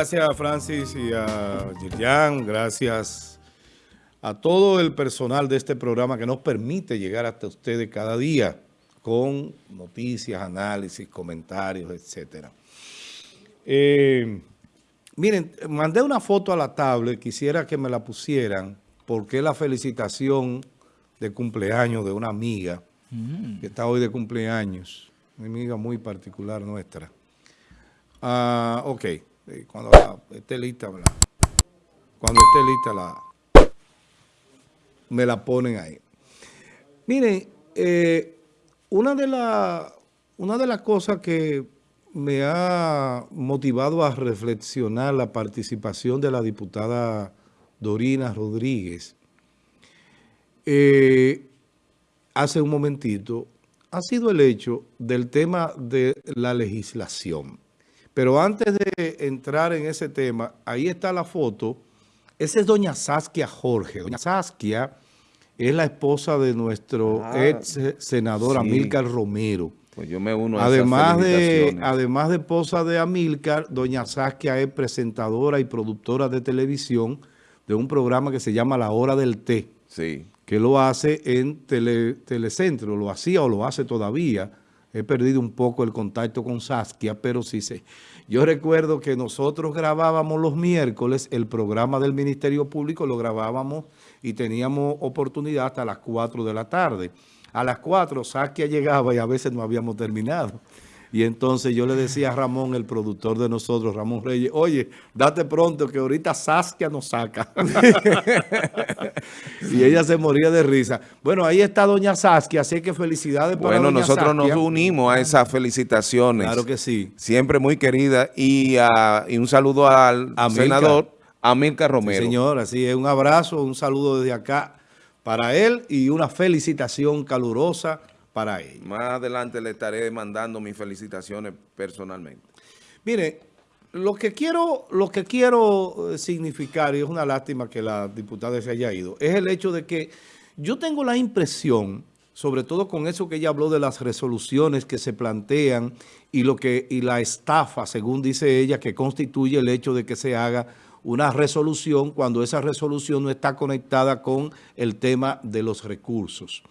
gracias a Francis y a Gillian, gracias a todo el personal de este programa que nos permite llegar hasta ustedes cada día con noticias, análisis, comentarios, etcétera. Eh, miren, mandé una foto a la tablet, quisiera que me la pusieran, porque es la felicitación de cumpleaños de una amiga, que está hoy de cumpleaños, una amiga muy particular nuestra. Ah, ok, cuando esté lista, cuando esté lista la, me la ponen ahí. Miren, eh, una de, la, una de las cosas que me ha motivado a reflexionar la participación de la diputada Dorina Rodríguez eh, hace un momentito ha sido el hecho del tema de la legislación. Pero antes de entrar en ese tema, ahí está la foto. Esa es doña Saskia Jorge. Doña Saskia es la esposa de nuestro ah, ex senador Amílcar Romero. Pues yo me uno a además de Además de esposa de Amílcar, doña Saskia es presentadora y productora de televisión de un programa que se llama La Hora del Té. Sí. Que lo hace en Telecentro, lo hacía o lo hace todavía He perdido un poco el contacto con Saskia, pero sí sé. Yo recuerdo que nosotros grabábamos los miércoles el programa del Ministerio Público, lo grabábamos y teníamos oportunidad hasta las 4 de la tarde. A las 4 Saskia llegaba y a veces no habíamos terminado. Y entonces yo le decía a Ramón, el productor de nosotros, Ramón Reyes, oye, date pronto que ahorita Saskia nos saca. y ella se moría de risa. Bueno, ahí está doña Saskia, así que felicidades para Bueno, nosotros nos unimos a esas felicitaciones. Claro que sí. Siempre muy querida. Y, ah, un saludo al senador Amílcar Romero. Sí, señor, así es. Un abrazo, un saludo desde acá para él y una felicitación calurosa para. Más adelante le estaré mandando mis felicitaciones personalmente. Mire, lo que quiero, lo que quiero eh, significar, y es una lástima que la diputada se haya ido, es el hecho de que yo tengo la impresión, sobre todo con eso que ella habló de las resoluciones que se plantean y, lo que, y la estafa, según dice ella, que constituye el hecho de que se haga una resolución cuando esa resolución no está conectada con el tema de los recursos.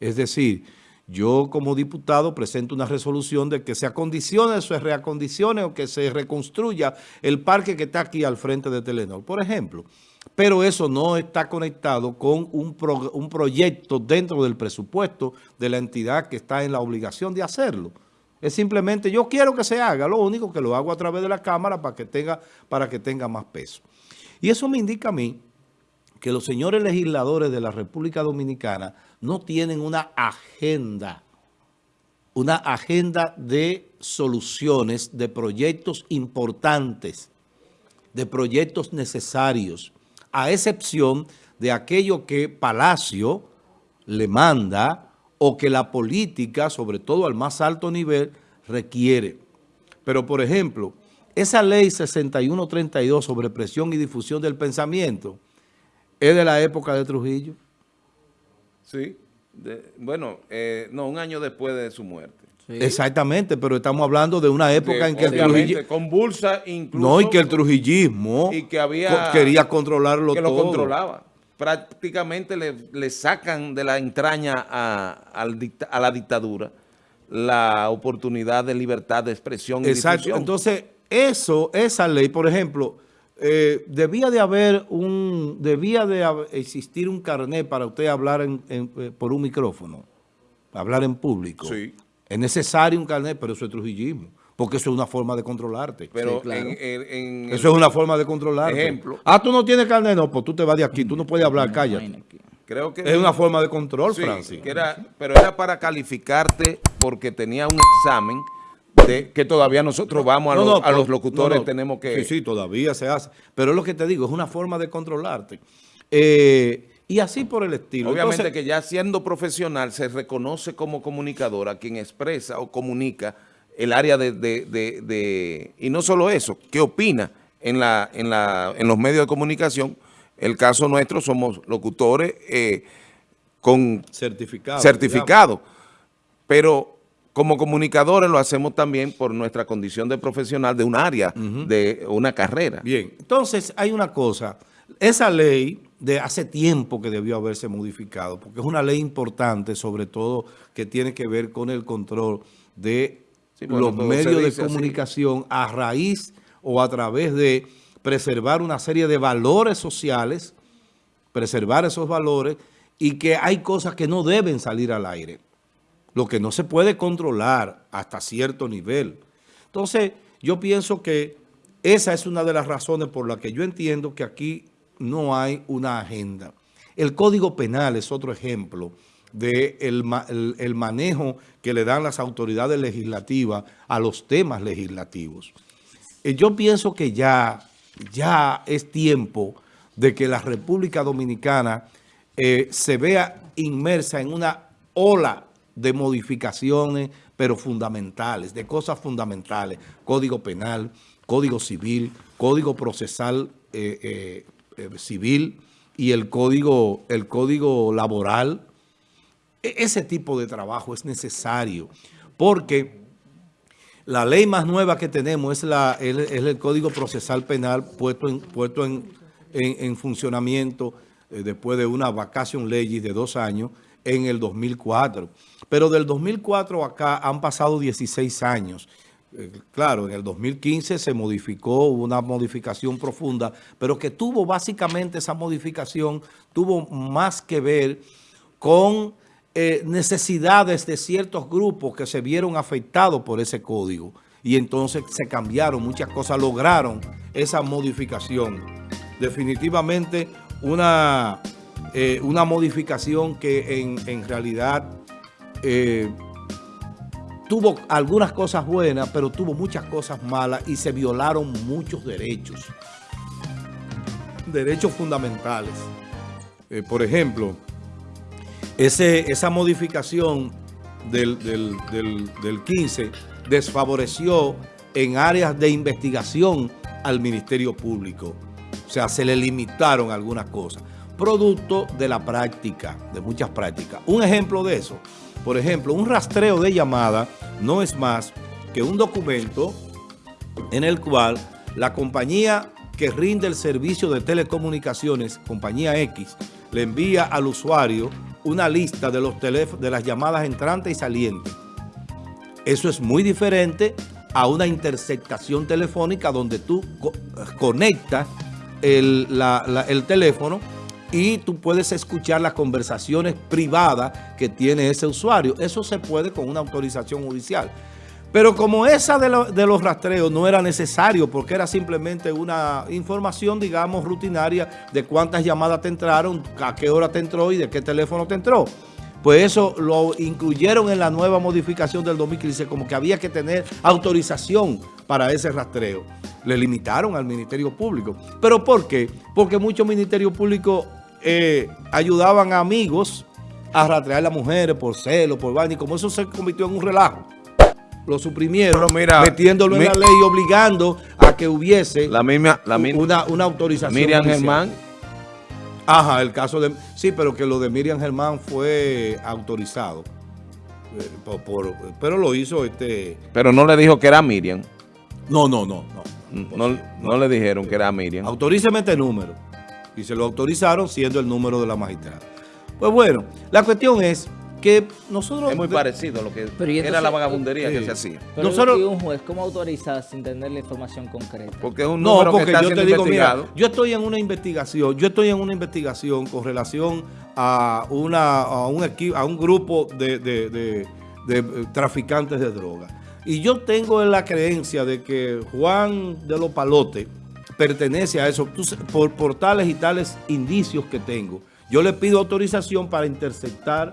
Es decir, yo como diputado presento una resolución de que se acondicione, se reacondicione o que se reconstruya el parque que está aquí al frente de Telenor, por ejemplo. Pero eso no está conectado con un, un proyecto dentro del presupuesto de la entidad que está en la obligación de hacerlo. Es simplemente, yo quiero que se haga, lo único que lo hago a través de la Cámara para que tenga, para que tenga más peso. Y eso me indica a mí que los señores legisladores de la República Dominicana no tienen una agenda, una agenda de soluciones, de proyectos importantes, de proyectos necesarios, a excepción de aquello que Palacio le manda o que la política, sobre todo al más alto nivel, requiere. Pero, por ejemplo, esa ley 6132 sobre presión y difusión del pensamiento, ¿Es de la época de Trujillo? Sí. bueno, eh, no, un año después de su muerte. Exactamente, pero estamos hablando de una época en que el Trujillo... convulsa incluso... No, y que el trujillismo y que había, quería controlarlo que todo. lo controlaba. Prácticamente le, sacan de la entraña a, a, la dictadura la oportunidad de libertad de expresión y Exacto. Entonces, eso, esa ley, por ejemplo eh, debía de haber un, debía de existir un carnet para usted hablar eh, por un micrófono, hablar en público. Sí. Es necesario un carnet, pero eso es trujillismo. Porque eso es una forma de controlarte. Pero eso es una forma de controlarte. Ejemplo. Ah, tú no tienes carnet, no, pues tú te vas de aquí, tú no puedes hablar, cállate. Creo que es una forma de control, Francis. pero era para calificarte porque tenía un examen que todavía nosotros vamos a, los, locutores, tenemos que... Sí, sí, todavía se hace. Pero es lo que te digo, es una forma de controlarte. Eh, y así por el estilo. Obviamente que ya siendo profesional se reconoce como comunicador a quien expresa o comunica el área de... y no solo eso, ¿qué opina en, la, en, la, en los medios de comunicación? El caso nuestro somos locutores eh, con certificado. certificado. Pero como comunicadores lo hacemos también por nuestra condición de profesional de un área, de una carrera. Bien, entonces hay una cosa, esa ley de hace tiempo que debió haberse modificado, porque es una ley importante, sobre todo que tiene que ver con el control de los medios de comunicación a raíz o a través de preservar una serie de valores sociales, preservar esos valores y que hay cosas que no deben salir al aire lo que no se puede controlar hasta cierto nivel. Entonces, yo pienso que esa es una de las razones por las que yo entiendo que aquí no hay una agenda. El Código Penal es otro ejemplo del de el, manejo que le dan las autoridades legislativas a los temas legislativos. Eh, yo pienso que ya, ya es tiempo de que la República Dominicana eh, se vea inmersa en una ola de modificaciones, pero fundamentales, de cosas fundamentales. Código penal, código civil, código procesal eh, eh, eh, civil y el código, el código laboral. E, ese tipo de trabajo es necesario porque la ley más nueva que tenemos es, la, el Código Procesal Penal puesto en, puesto en, en, funcionamiento después de una vacación ley de dos años en el 2004. Pero del 2004 acá han pasado 16 años. Eh, claro, en el 2015 se modificó, una modificación profunda, pero que tuvo básicamente esa modificación, tuvo más que ver con eh, necesidades de ciertos grupos que se vieron afectados por ese código. Y entonces se cambiaron muchas cosas, lograron esa modificación. Definitivamente una eh, una modificación que en, realidad eh, tuvo algunas cosas buenas, pero tuvo muchas cosas malas y se violaron muchos derechos. Derechos fundamentales. Eh, por ejemplo, ese, esa modificación del, del, del 15 desfavoreció en áreas de investigación al Ministerio Público. O sea, se le limitaron algunas cosas producto de la práctica, de muchas prácticas. Un ejemplo de eso, por ejemplo, un rastreo de llamada no es más que un documento en el cual la compañía que rinde el servicio de telecomunicaciones, compañía X, le envía al usuario una lista de, los de las llamadas entrantes y salientes. Eso es muy diferente a una interceptación telefónica donde tú conectas el, el teléfono y tú puedes escuchar las conversaciones privadas que tiene ese usuario. Eso se puede con una autorización judicial. Pero como esa de, los rastreos no era necesario porque era simplemente una información, digamos, rutinaria de cuántas llamadas te entraron, a qué hora te entró y de qué teléfono te entró. Pues eso lo incluyeron en la nueva modificación del 2015, como que había que tener autorización para ese rastreo. Le limitaron al Ministerio Público. ¿Pero por qué? Porque muchos ministerios públicos eh, ayudaban a amigos a rastrear a las mujeres por celo, por vaina, y como eso se convirtió en un relajo, lo suprimieron, metiéndolo en la ley y obligando a que hubiese la misma, la una, una, autorización. Miriam Germán. Ajá, el caso de... Sí, pero que lo de Miriam Germán fue autorizado. Eh, pero lo hizo este... Pero no le dijo que era Miriam. No, no, no. No, no, no le dijeron que era Miriam. Autoríceme este número y se lo autorizaron siendo el número de la magistrada. Pues bueno, la cuestión es que nosotros... Es muy parecido a lo que era la vagabundería que se hacía. Pero nosotros, un juez, ¿cómo autoriza sin tener la información concreta? Porque es un número no, porque que está yo te digo, mira, yo estoy en una investigación, yo estoy en una investigación con relación a una a un equipo, a un grupo de, de, de, de traficantes de drogas. Y yo tengo la creencia de que Juan de los Palotes pertenece a eso, por, por tales y tales indicios que tengo. Yo le pido autorización para interceptar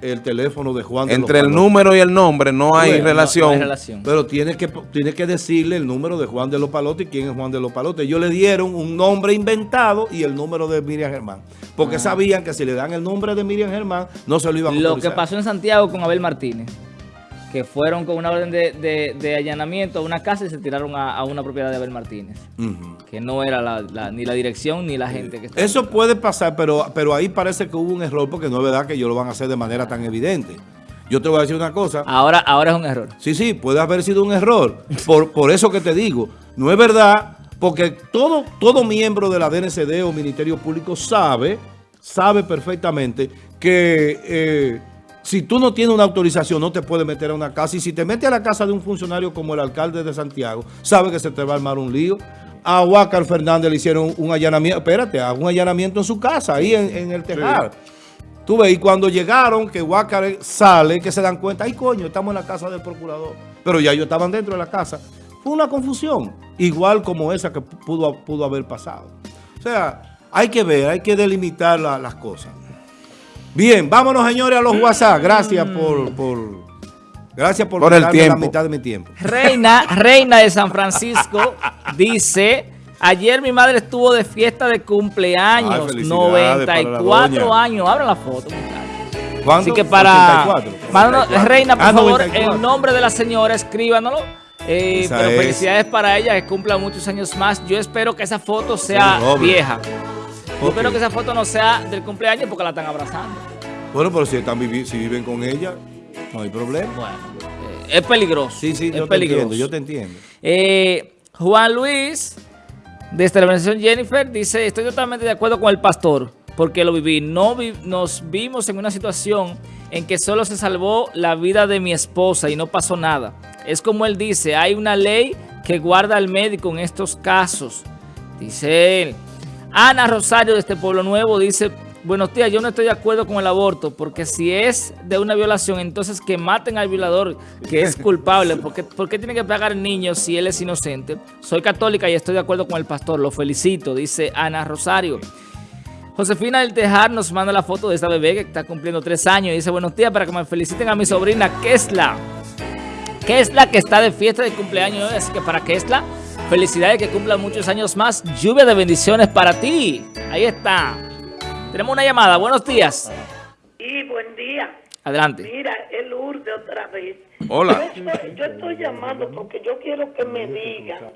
el teléfono de Juan de Entre el número y el nombre no hay, relación. Pero tiene que, tiene que decirle el número de Juan de los Palotes y quién es Juan de los Palotes. Ellos le dieron un nombre inventado y el número de Miriam Germán. Porque ah. sabían que si le dan el nombre de Miriam Germán, no se lo iban a autorizar. Lo que pasó en Santiago con Abel Martínez que fueron con una orden de, allanamiento a una casa y se tiraron a, una propiedad de Abel Martínez. Que no era ni la dirección ni la gente que estaba. Eso puede pasar, pero, pero ahí parece que hubo un error porque no es verdad que ellos lo van a hacer de manera tan evidente. Yo te voy a decir una cosa. Ahora, ahora es un error. Sí, sí, puede haber sido un error. Por, por eso que te digo, no es verdad, porque todo, todo miembro de la DNCD o Ministerio Público sabe, sabe perfectamente que eh, si tú no tienes una autorización no te puedes meter a una casa. Y si te metes a la casa de un funcionario como el alcalde de Santiago, sabe que se te va a armar un lío. A Huácar Fernández le hicieron un allanamiento, espérate, un allanamiento en su casa, ahí en, en el tejar. Tú ves, y cuando llegaron, que Huácar sale, que se dan cuenta, ay coño, estamos en la casa del procurador. Pero ya ellos estaban dentro de la casa. Fue una confusión, igual como esa que pudo, pudo haber pasado. O sea, hay que ver, hay que delimitar la- las cosas. Bien, vámonos señores a los WhatsApp. Gracias por, por gracias por, Por el quitarme la tiempo. mitad de mi tiempo. Reina, Reina de San Francisco dice, ayer mi madre estuvo de fiesta de Ay, cumpleaños, la 94 doña. años. Abra la foto, muchachos. ¿Cuándo? Así que para... 84. Mándanos- Reina, por Ah, favor, 94. en nombre de la señora, escríbanoslo. Eh, pero es. felicidades para ella, que cumpla muchos años más. Yo espero que esa foto sea doble. Vieja. Yo Ok. espero que esa foto no sea del cumpleaños porque la están abrazando. Bueno, pero si, están vivi- si viven con ella, no hay problema. Bueno, eh, es peligroso. Sí, sí, es yo te peligroso. entiendo, yo te entiendo. Eh, Juan Luis, desde la organización Jennifer, dice, estoy totalmente de acuerdo con el pastor, porque lo viví. No vi- nos vimos en una situación en que solo se salvó la vida de mi esposa y no pasó nada. Es como él dice, hay una ley que guarda al médico en estos casos. Dice él. Ana Rosario de este Pueblo Nuevo dice, buenos días, yo no estoy de acuerdo con el aborto, porque si es de una violación, entonces que maten al violador, que es culpable, porque ¿por qué tiene que pagar el niño si él es inocente? Soy católica y estoy de acuerdo con el pastor, lo felicito, dice Ana Rosario. Josefina del Tejar nos manda la foto de esta bebé que está cumpliendo tres años y dice, buenos días, para que me feliciten a mi sobrina Kesla. Kesla que está de fiesta de cumpleaños así que para Kesla, felicidades que cumpla muchos años más. Lluvia de bendiciones para ti. Ahí está. Tenemos una llamada. Buenos días. Y buen día. Adelante. Mira, es Lourdes otra vez. Hola. Yo estoy, yo estoy llamando porque yo quiero que me digan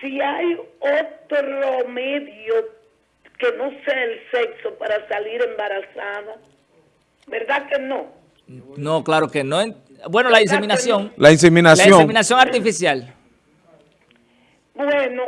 si hay otro medio que no sea el sexo para salir embarazada. ¿Verdad que no? No, claro que no. Bueno, la inseminación. La La inseminación. inseminación artificial. Bueno,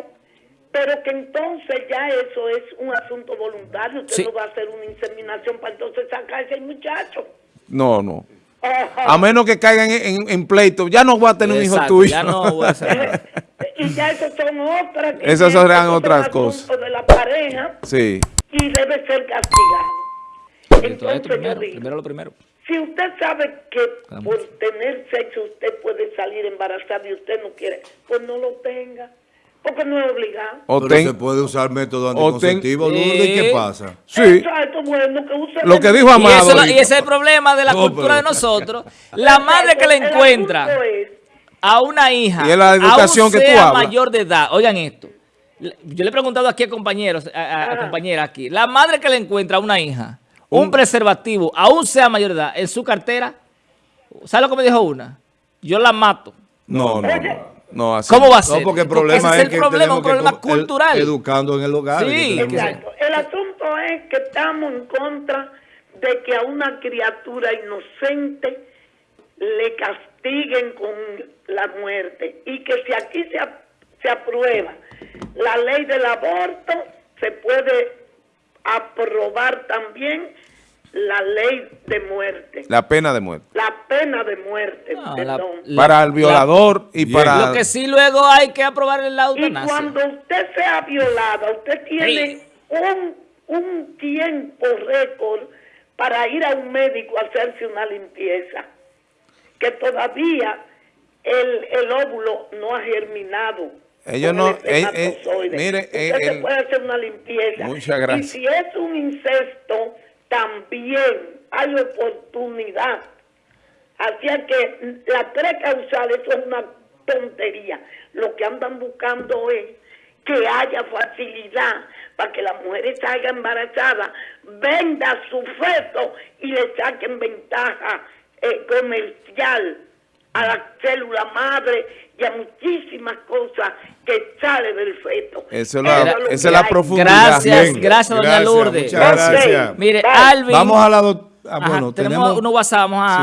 pero que entonces ya eso es un asunto voluntario. Usted Sí. no va a hacer una inseminación para entonces sacarse al muchacho. No, no. Ajá. A menos que caigan en, en- en pleito. Ya no voy a tener un hijo tuyo. Ya no voy a hacer y ya esas son otras. que Esas serán otras cosas. de la pareja Sí. y debe ser castigado. Entonces yo primero, digo, primero lo primero. si usted sabe que Vamos. por tener sexo usted puede salir embarazada y usted no quiere, pues no lo tenga, porque no es obligado. O Pero ten- se puede usar método ten- anticonceptivo, Lourdes, ¿y ¿qué pasa? sí. Exacto, bueno, que use Lo que dijo Y, Amado. eso, y ese es el problema de la No, cultura pero- de nosotros. La madre que le encuentra a una hija, Y es la educación aún que tú sea hablas. mayor de edad, oigan esto. Yo le he preguntado aquí a compañeros, a, a- a compañeras aquí, la madre que le encuentra a una hija, un, Un- preservativo, aún sea mayor de edad, en su cartera, ¿sabe lo que me dijo una? Yo la mato. No, no, no. No, así. ¿Cómo va a No, ser? porque el problema ese es, el que problema, tenemos un problema que cultural. educando en el hogar. Sí, que Exacto. El asunto es que estamos en contra de que a una criatura inocente le castiguen con la muerte y que si aquí se, se aprueba la ley del aborto, se puede aprobar también la ley de muerte, La pena de muerte. la pena de muerte, No, la- perdón. la- para el violador y Bien. para... Lo que sí luego hay que aprobar Y eutanasia. cuando usted sea violada, usted tiene Sí. un, un tiempo récord para ir a un médico a hacerse una limpieza, que todavía el, el óvulo no ha germinado. Ellos no- el eh, eh, mire, usted eh, se el- puede hacer una limpieza. Muchas gracias. Y si es un incesto, también hay oportunidad. Así es que la precausal, eso es una tontería. Lo que andan buscando es que haya facilidad para que la mujer salga embarazada, venda su feto y le saquen ventaja eh, comercial a la célula madre y a muchísimas cosas que sale del feto. Eso es la- esa es la profundidad. Gracias, Bien. gracias, doña Gracias, Lourdes. Muchas gracias. Mire, Bye. Alvin. Vamos a la... doc- ah, bueno, tenemos, tenemos... unos WhatsApp, vamos a,